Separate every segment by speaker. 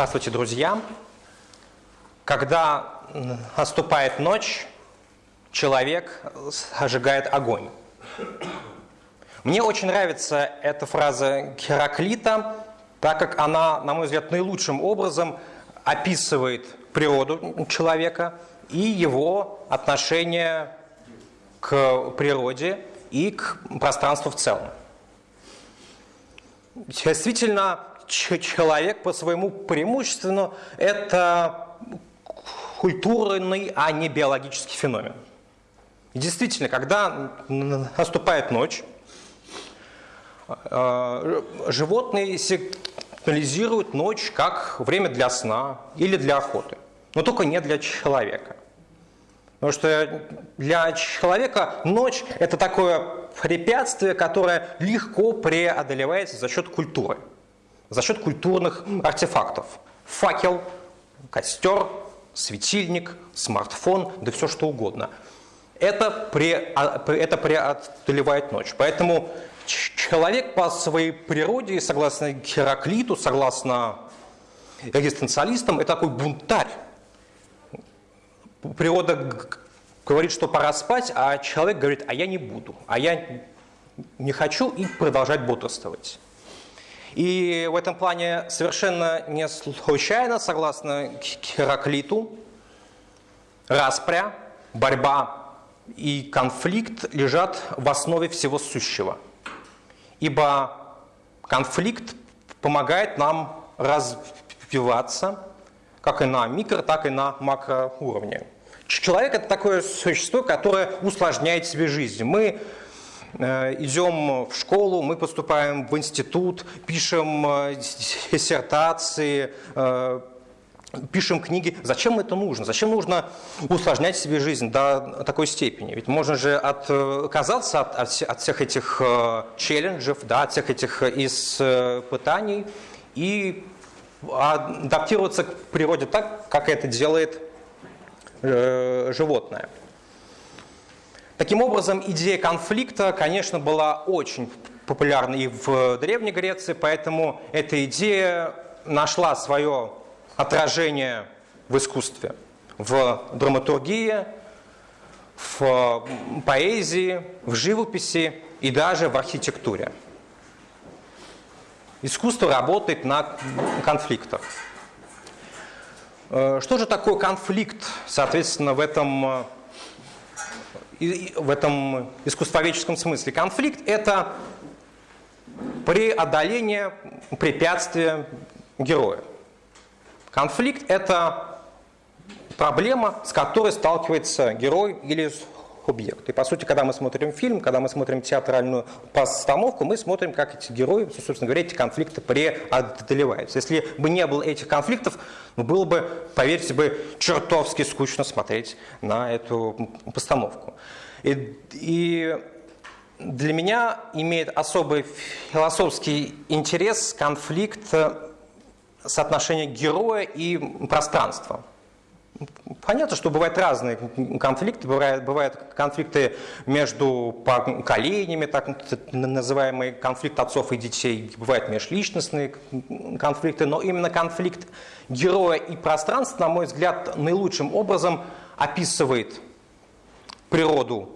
Speaker 1: Здравствуйте, друзья! Когда наступает ночь, человек зажигает огонь. Мне очень нравится эта фраза Гераклита, так как она, на мой взгляд, наилучшим образом описывает природу человека и его отношение к природе и к пространству в целом. Действительно, человек по своему преимущественно это культурный, а не биологический феномен. И действительно, когда наступает ночь, э, животные сигнализируют ночь как время для сна или для охоты, но только не для человека. Потому что для человека ночь – это такое препятствие, которое легко преодолевается за счет культуры, за счет культурных артефактов. Факел, костер, светильник, смартфон, да все что угодно. Это, а, это преодолевает ночь. Поэтому человек по своей природе, согласно Гераклиту, согласно экзистенциалистам, это такой бунтарь природа говорит, что пора спать, а человек говорит, а я не буду, а я не хочу и продолжать бодрствовать. И в этом плане совершенно не случайно, согласно Гераклиту, распря, борьба и конфликт лежат в основе всего сущего. Ибо конфликт помогает нам развиваться, как и на микро, так и на макроуровне. Человек – это такое существо, которое усложняет себе жизнь. Мы идем в школу, мы поступаем в институт, пишем э, диссертации, э, пишем книги. Зачем это нужно? Зачем нужно усложнять себе жизнь до такой степени? Ведь можно же отказаться от, от, от всех этих челленджев, да, от всех этих испытаний и адаптироваться к природе так, как это делает э, животное. Таким образом, идея конфликта, конечно, была очень популярна и в Древней Греции, поэтому эта идея нашла свое отражение в искусстве, в драматургии, в поэзии, в живописи и даже в архитектуре. Искусство работает на конфликтах. Э, что же такое конфликт, соответственно, в этом, э, в этом искусствоведческом смысле? Конфликт – это преодоление препятствия героя. Конфликт – это проблема, с которой сталкивается герой или объект. И по сути, когда мы смотрим фильм, когда мы смотрим театральную постановку, мы смотрим, как эти герои, собственно говоря, эти конфликты преодолеваются. Если бы не было этих конфликтов, ну, было бы, поверьте бы, чертовски скучно смотреть на эту постановку. И, и для меня имеет особый философский интерес конфликт соотношения героя и пространства. Понятно, что бывают разные конфликты, бывают, бывают конфликты между поколениями, так называемый конфликт отцов и детей, бывают межличностные конфликты, но именно конфликт героя и пространства, на мой взгляд, наилучшим образом описывает природу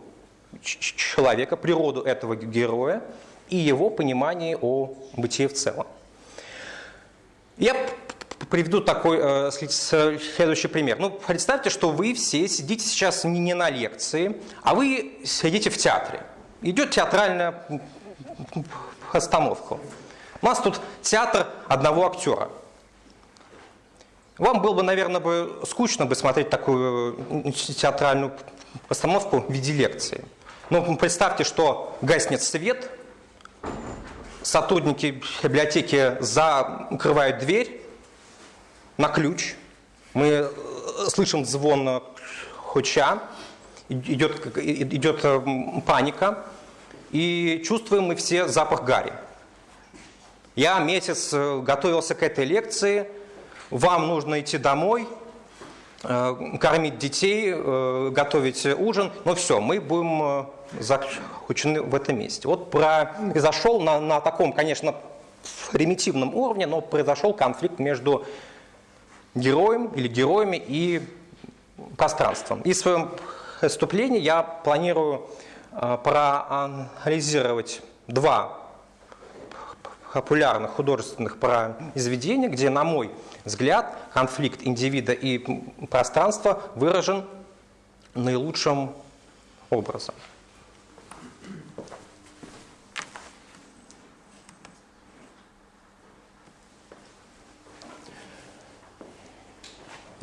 Speaker 1: человека, природу этого героя и его понимание о бытии в целом. Я приведу такой э, следующий пример. Ну, представьте, что вы все сидите сейчас не, на лекции, а вы сидите в театре. Идет театральная постановка. У нас тут театр одного актера. Вам было бы, наверное, бы скучно бы смотреть такую театральную постановку в виде лекции. Но представьте, что гаснет свет, сотрудники библиотеки закрывают дверь, на ключ. Мы э, слышим звон хуча, идет, идет э, паника, и чувствуем мы все запах гари. Я месяц э, готовился к этой лекции, вам нужно идти домой, кормить детей, готовить ужин, но все, мы будем заключены в этом месте. Вот произошел на, на таком, конечно, примитивном уровне, но произошел конфликт между героем или героями и пространством. И в своем выступлении я планирую э, проанализировать два популярных художественных произведения, где, на мой взгляд, конфликт индивида и пространства выражен наилучшим образом.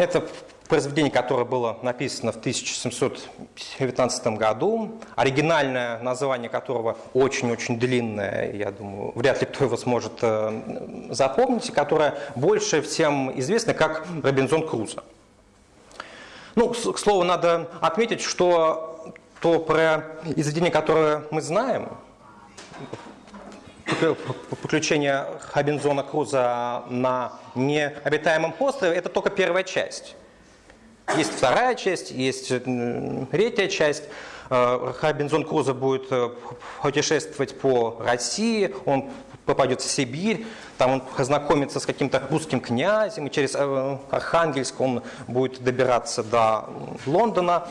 Speaker 1: Это произведение, которое было написано в 1719 году, оригинальное название которого очень-очень длинное, я думаю, вряд ли кто его сможет э, запомнить, которое больше всем известно как «Робинзон Крузо». Ну, к слову, надо отметить, что то произведение, которое мы знаем, приключения Робинзона Круза на необитаемом острове, это только первая часть. Есть вторая часть, есть третья часть. Э, Робинзон Крузо будет э, путешествовать по России, он попадет в Сибирь, там он познакомится с каким-то русским князем, и через э, Архангельск он будет добираться до Лондона.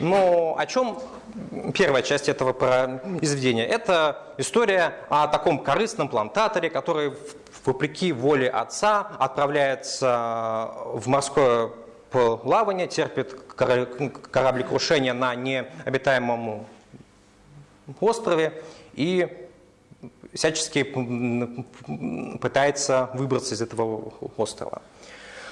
Speaker 1: Но о чем первая часть этого произведения? Это история о таком корыстном плантаторе, который вопреки воле отца отправляется в морское плавание, терпит кораблекрушение на необитаемом острове и всячески пытается выбраться из этого острова.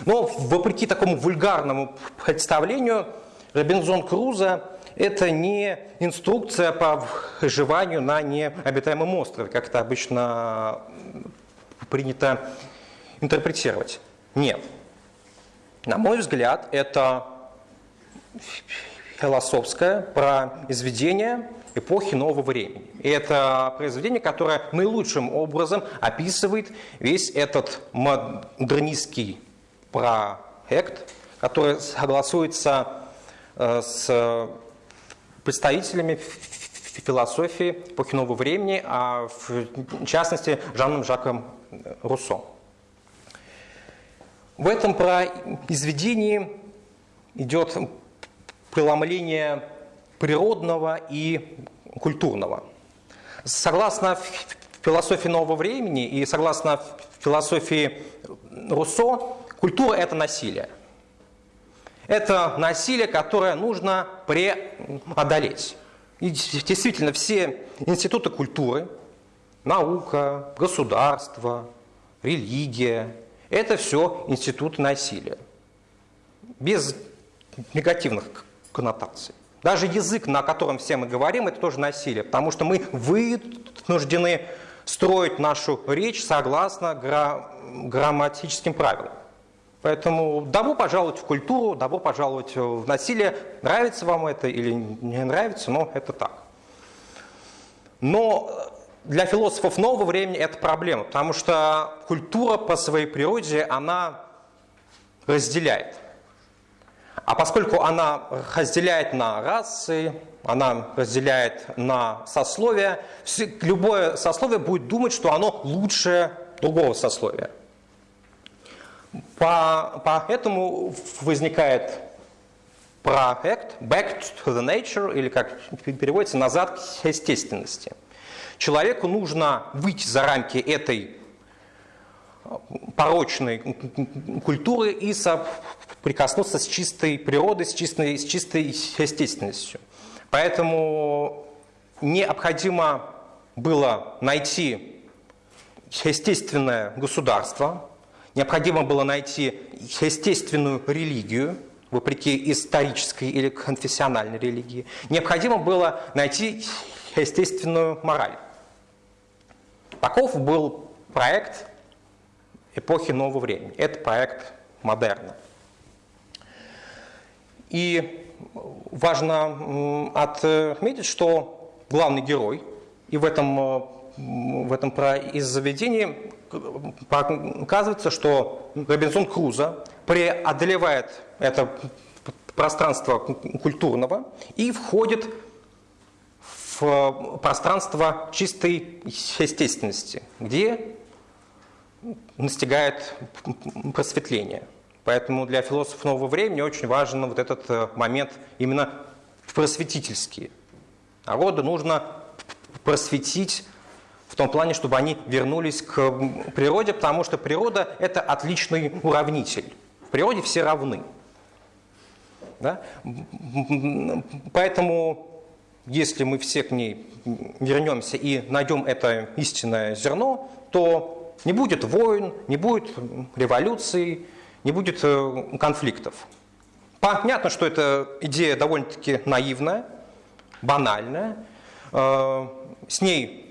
Speaker 1: Но вопреки такому вульгарному представлению, Робинзон Крузо – это не инструкция по выживанию на необитаемом острове, как это обычно принято интерпретировать. Нет. На мой взгляд, это философское произведение эпохи нового времени. И это произведение, которое наилучшим образом описывает весь этот модернистский проект, который согласуется с представителями философии эпохи нового времени, а в частности Жаном Жаком Руссо. В этом произведении идет преломление природного и культурного. Согласно философии нового времени и согласно философии Руссо, культура – это насилие. Это насилие, которое нужно преодолеть. И действительно, все институты культуры, наука, государство, религия, это все институты насилия. Без негативных коннотаций. Даже язык, на котором все мы говорим, это тоже насилие, потому что мы вынуждены строить нашу речь согласно гра грамматическим правилам. Поэтому добро пожаловать в культуру, добро пожаловать в насилие. Нравится вам это или не нравится, но это так. Но для философов нового времени это проблема, потому что культура по своей природе, она разделяет. А поскольку она разделяет на расы, она разделяет на сословия, любое сословие будет думать, что оно лучше другого сословия. По, поэтому возникает проект Back to the Nature, или как переводится, назад к естественности – Человеку нужно выйти за рамки этой порочной культуры и соприкоснуться с чистой природой, с чистой, с чистой естественностью. Поэтому необходимо было найти естественное государство, необходимо было найти естественную религию, вопреки исторической или конфессиональной религии. Необходимо было найти естественную мораль. Таков был проект эпохи нового времени. Это проект модерна. И важно отметить, что главный герой, и в этом, в этом произведении оказывается, что Робинзон Крузо преодолевает это пространство культурного и входит в пространство чистой естественности, где настигает просветление. Поэтому для философов нового времени очень важен вот этот э, момент именно просветительский. Народу нужно просветить в том плане, чтобы они вернулись к природе, потому что природа – это отличный уравнитель. В природе все равны. Да? Поэтому, если мы все к ней вернемся и найдем это истинное зерно, то не будет войн, не будет революций, не будет э, конфликтов. Понятно, что эта идея довольно-таки наивная, банальная. Э, с ней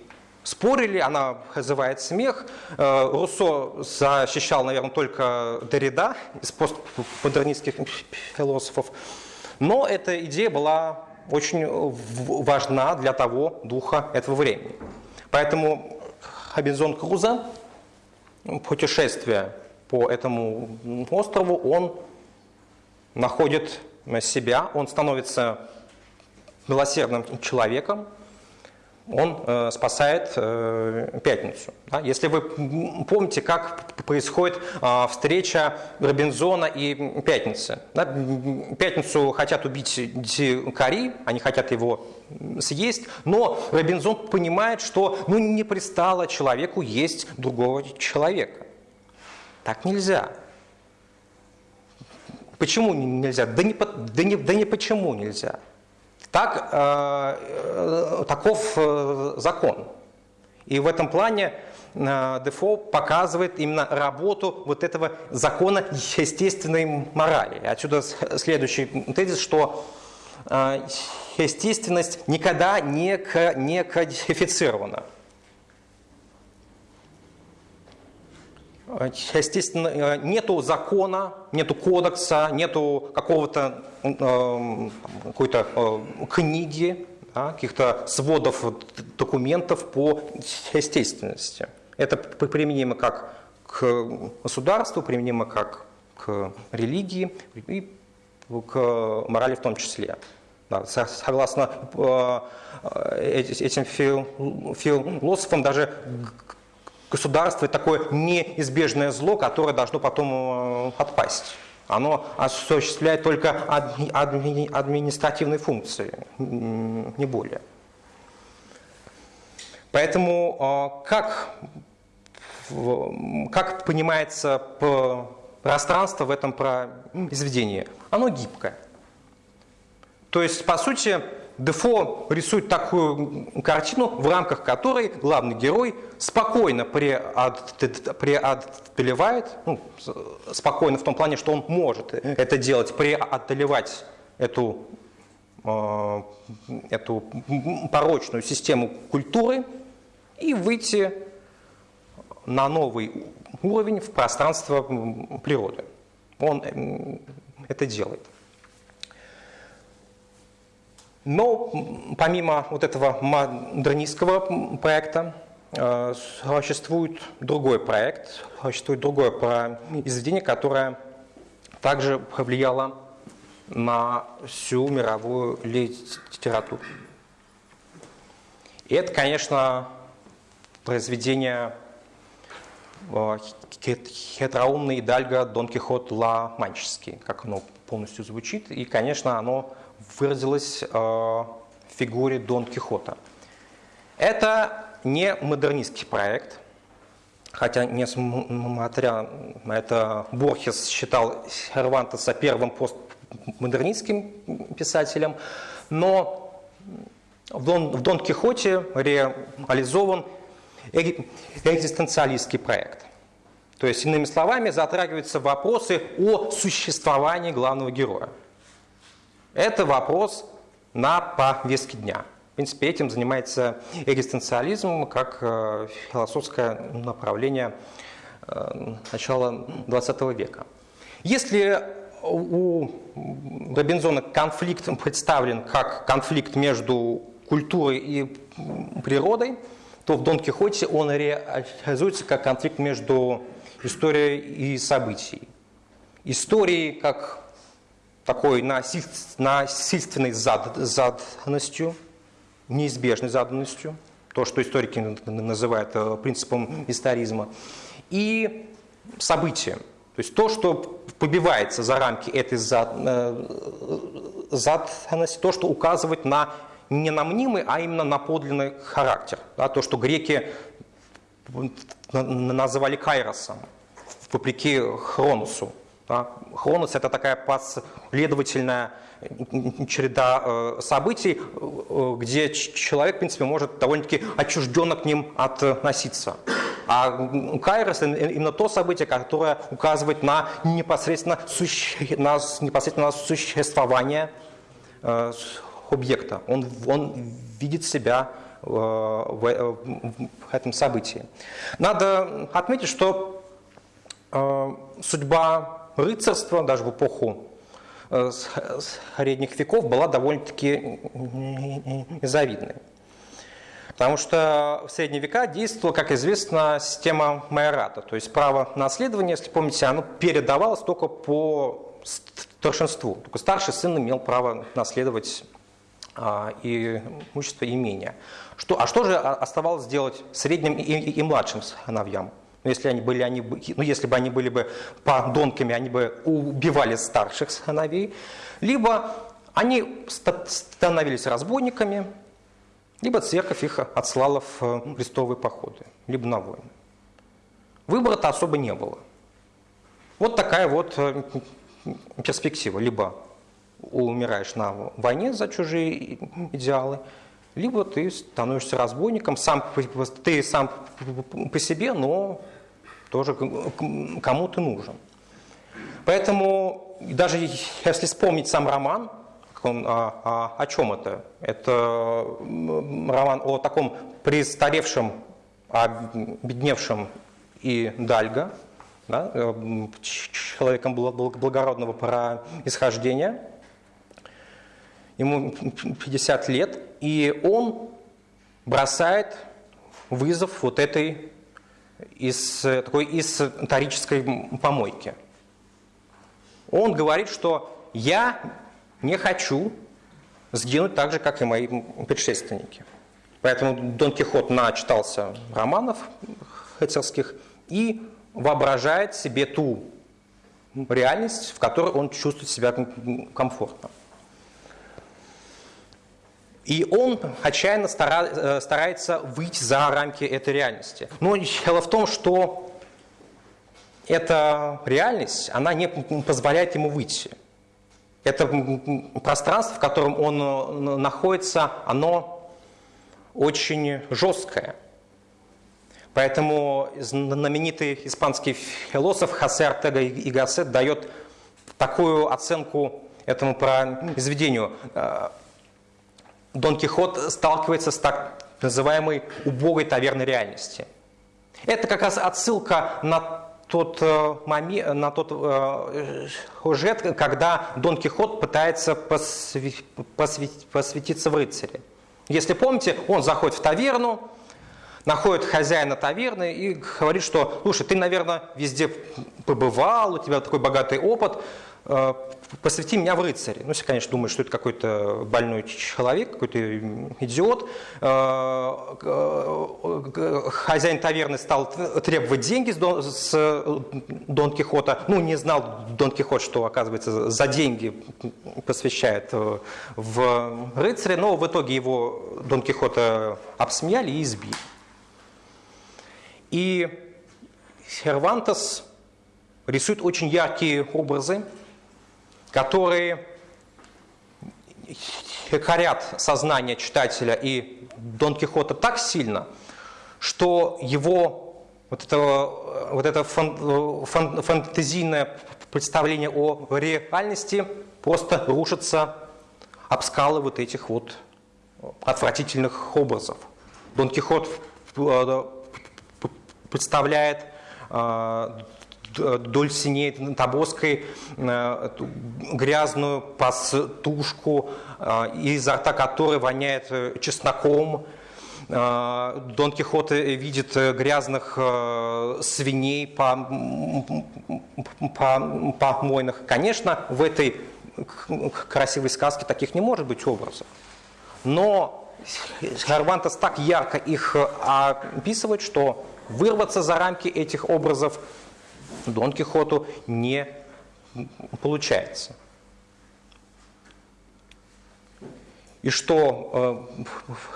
Speaker 1: спорили, она вызывает смех. Э, Руссо защищал, наверное, только Derrida из постмодернистских философов. Но эта идея была очень важна для того духа этого времени. Поэтому Хабинзон Круза, путешествие по этому острову, он находит себя, он становится милосердным человеком, он э, спасает э, пятницу. Если вы помните, как происходит э, встреча Робинзона и пятницы. Пятницу хотят убить дикари, они хотят его съесть, но Робинзон понимает, что ну, не пристало человеку есть другого человека. Так нельзя. Почему нельзя? Да не, да не, да не почему нельзя. Так, э, э, таков э, закон. И в этом плане э, Дефо показывает именно работу вот этого закона естественной морали. Отсюда следующий тезис, что э, естественность никогда не, не кодифицирована. Естественно, э, нету закона, нету кодекса, нету какого-то э, какой-то э, книги, каких-то сводов документов по естественности. Это применимо как к государству, применимо как к религии и к морали в том числе. Согласно этим философам, даже государство – такое неизбежное зло, которое должно потом э, отпасть. Оно осуществляет только административные функции, не более. Поэтому э, как, как понимается пространство в этом произведении? Оно гибкое. То есть, по сути, Дефо рисует такую картину, в рамках которой главный герой спокойно преодолевает, ну, спокойно в том плане, что он может это делать, преодолевать эту, э, эту порочную систему культуры и выйти на новый уровень в пространство природы. Он это делает. Но помимо вот этого модернистского проекта э, существует другой проект, существует другое произведение, которое также повлияло на всю мировую литературу. И это, конечно, произведение э, хитроумный Дальго Дон Кихот Ла Манческий, как оно полностью звучит. И, конечно, оно выразилось э, в фигуре Дон Кихота. Это не модернистский проект, хотя, несмотря на это, Борхес считал Сервантеса первым постмодернистским писателем, но в Дон, в Дон Кихоте реализован экзистенциалистский проект. То есть, иными словами, затрагиваются вопросы о существовании главного героя. Это вопрос на повестке дня. В принципе, этим занимается экзистенциализм как э, философское направление э, начала XX века. Если у Робинзона конфликт представлен как конфликт между культурой и природой, то в Дон Кихоте он реализуется как конфликт между историей и событием. Историей как такой насильственной заданностью, неизбежной заданностью, то, что историки называют э, принципом историзма, и события. То есть то, что побивается за рамки этой заданности, то, что указывает на не на мнимый, а именно на подлинный характер. Да, то, что греки называли кайросом, вопреки Хронусу. Да. Хронос – это такая последовательная череда э, событий, э, где человек, в принципе, может довольно-таки отчужденно к ним относиться. А кайрос – именно то событие, которое указывает на непосредственно, суще... на непосредственно существование э, объекта. Он, он видит себя в этом событии. Надо отметить, что судьба рыцарства даже в эпоху Э, средних веков была довольно-таки незавидной. Потому что в средние века действовала, как известно, система майората, то есть право наследования, если помните, оно передавалось только по старшинству. Только старший сын имел право наследовать а, имущество и имения. Что, а что же оставалось делать средним и, и, и младшим сыновьям? Но если, они были, они, ну, если бы они были бы подонками, они бы убивали старших сыновей. Либо они становились разбойниками, либо церковь их отслала в крестовые походы, либо на войны. Выбора-то особо не было. Вот такая вот э, перспектива. Либо умираешь на войне за чужие идеалы, либо ты становишься разбойником, сам, ты сам по себе, но тоже кому ты нужен. Поэтому даже если вспомнить сам роман, он, а, а, о чем это? Это роман о таком престаревшем, обедневшем и дальго, да, э, человеком благородного происхождения. Ему 50 лет, и он бросает вызов вот этой из, такой исторической помойки. Он говорит, что я не хочу сгинуть так же, как и мои предшественники. Поэтому Дон Кихот начитался романов рыцарских и воображает себе ту реальность, в которой он чувствует себя комфортно. И он отчаянно э, старается выйти за рамки этой реальности. Но дело в том, что эта реальность, она не позволяет ему выйти. Это пространство, в котором он э, находится, оно очень жесткое. Поэтому знаменитый испанский философ Хосе Артега и Гассет дает такую оценку этому произведению. Дон Кихот сталкивается с так называемой убогой таверной реальности. Это как раз отсылка на тот э, момент, на тот э, сюжет, когда Дон Кихот пытается посвятить, посвятиться в рыцаре. Если помните, он заходит в таверну, находит хозяина таверны и говорит, что, слушай, ты, наверное, везде побывал, у тебя такой богатый опыт, посвяти меня в рыцаре. Ну, если, конечно, думаешь, что это какой-то больной человек, какой-то идиот. Э, э, хозяин таверны стал требовать деньги с Дон Кихота. Ну, не знал Дон Кихот, что, оказывается, за деньги посвящает в рыцаре, но в итоге его Дон Кихота обсмеяли и избили. И Сервантес рисует очень яркие образы, которые корят сознание читателя и Дон Кихота так сильно, что его вот это, вот это фан, фан, фантазийное представление о реальности просто рушится об скалы вот этих вот отвратительных образов. Дон Кихот э, представляет э, Дульсиней Табоской э, грязную пастушку, э, изо рта которой воняет э, чесноком. Дон Кихот видит грязных свиней по, по, помойных. Конечно, в этой красивой сказке таких не может быть образов. Но Сервантес так ярко их описывает, что вырваться за рамки этих образов Дон Кихоту не получается. И что э,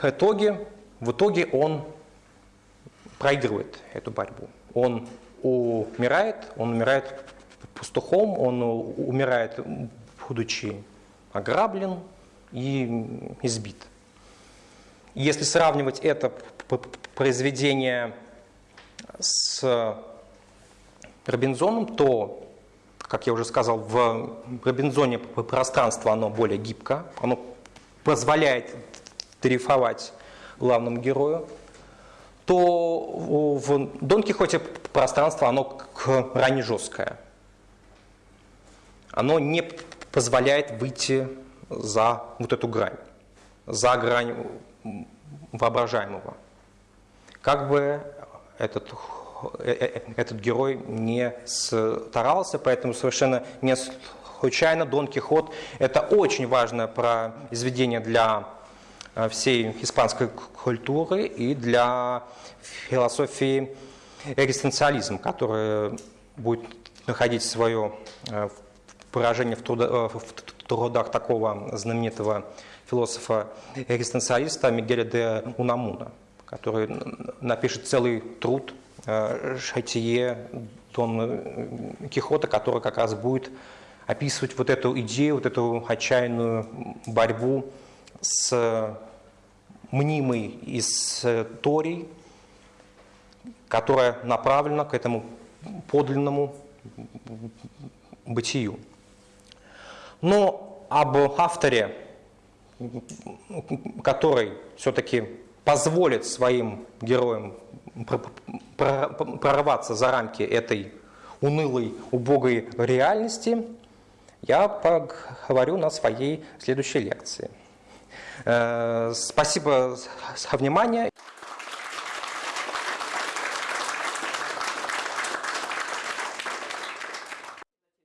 Speaker 1: в итоге, в итоге он проигрывает эту борьбу. Он умирает, он умирает пастухом, он умирает, будучи ограблен и избит. Если сравнивать это произведение с Робинзоном, то, как я уже сказал, в Робинзоне пространство оно более гибко, оно позволяет дрейфовать главному герою, то в Дон Кихоте пространство оно крайне жесткое. Оно не позволяет выйти за вот эту грань, за грань воображаемого. Как бы этот, этот герой не старался, поэтому совершенно не случайно Дон Кихот – это очень важное произведение для э, всей испанской культуры и для философии экзистенциализма, которая будет находить свое выражение в, в трудах такого знаменитого философа-экзистенциалиста Мигеля де Унамуна, который напишет целый труд «Шатие Дон Кихота», который как раз будет описывать вот эту идею, вот эту отчаянную борьбу с мнимой историей, которая направлена к этому подлинному бытию. Но об авторе, который все-таки позволит своим героям прорваться за рамки этой унылой, убогой реальности, я поговорю на своей следующей лекции. Э, спасибо за внимание.